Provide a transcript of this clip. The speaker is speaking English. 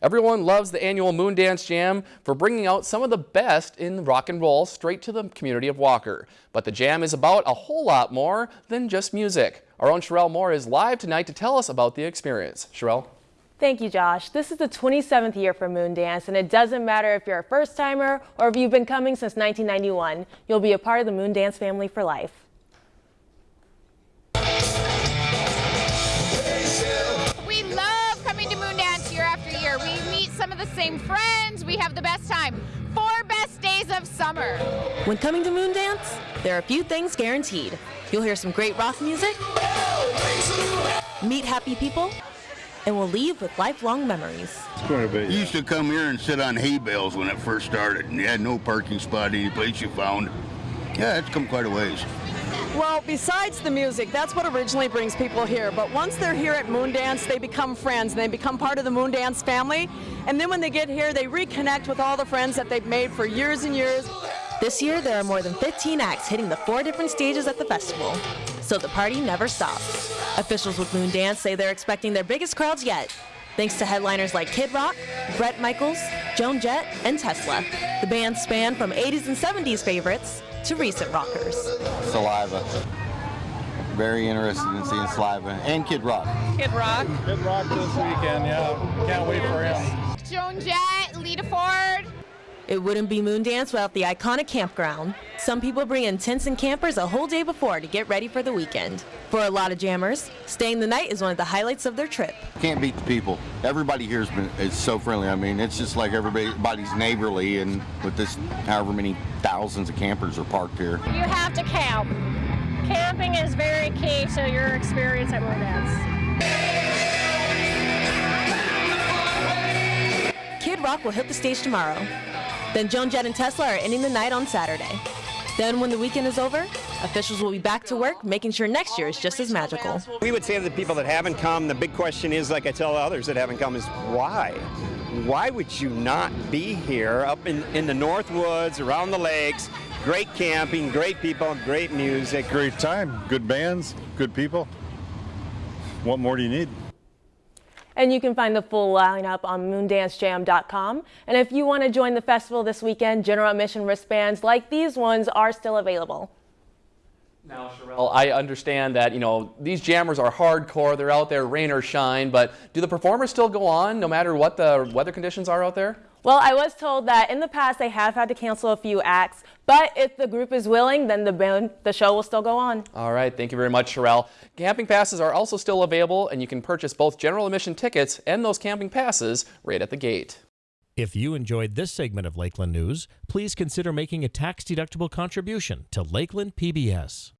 Everyone loves the annual Moondance Jam for bringing out some of the best in rock and roll straight to the community of Walker. But the jam is about a whole lot more than just music. Our own Sherelle Moore is live tonight to tell us about the experience. Sherelle? Thank you, Josh. This is the 27th year for Moondance, and it doesn't matter if you're a first-timer or if you've been coming since 1991. You'll be a part of the Moon Dance family for life. Some of the same friends. We have the best time. Four best days of summer. When coming to Moondance, there are a few things guaranteed. You'll hear some great rock music, meet happy people, and we'll leave with lifelong memories. Bit, You used to come here and sit on hay bales when it first started, and you had no parking spot any place you found. Yeah, it's come quite a ways. Well, besides the music, that's what originally brings people here. But once they're here at Moondance, they become friends and they become part of the Moondance family. And then when they get here, they reconnect with all the friends that they've made for years and years. This year, there are more than 15 acts hitting the four different stages at the festival, so the party never stops. Officials with Moondance say they're expecting their biggest crowds yet, thanks to headliners like Kid Rock, Bret Michaels, Joan Jett, and Tesla. The band span from 80s and 70s favorites to recent rockers. Saliva. Very interested in seeing Saliva and Kid Rock. Kid Rock. Kid Rock this weekend, yeah. Can't wait for him. Joan Jett, Lita Ford. It wouldn't be Moondance without the iconic campground. Some people bring in tents and campers a whole day before to get ready for the weekend. For a lot of jammers, staying the night is one of the highlights of their trip. Can't beat the people. Everybody here has been is so friendly. I mean, it's just like everybody's neighborly, and with this, however many thousands of campers are parked here. You have to camp. Camping is very key to your experience at Moondance. Kid Rock will hit the stage tomorrow. Then Joan Jett and Tesla are ending the night on Saturday. Then when the weekend is over, officials will be back to work making sure next year is just as magical. We would say to the people that haven't come, the big question is, like I tell others that haven't come, is why? Why would you not be here up in, in the North Woods, around the lakes, great camping, great people, great music. Great time, good bands, good people. What more do you need? And you can find the full lineup on moondancejam.com. And if you want to join the festival this weekend, general admission wristbands like these ones are still available. Now, Sherelle, I understand that, you know, these jammers are hardcore. They're out there rain or shine, but do the performers still go on no matter what the weather conditions are out there? Well, I was told that in the past they have had to cancel a few acts, but if the group is willing, then the, band, the show will still go on. All right, thank you very much, Sherelle. Camping passes are also still available, and you can purchase both general admission tickets and those camping passes right at the gate. If you enjoyed this segment of Lakeland News, please consider making a tax-deductible contribution to Lakeland PBS.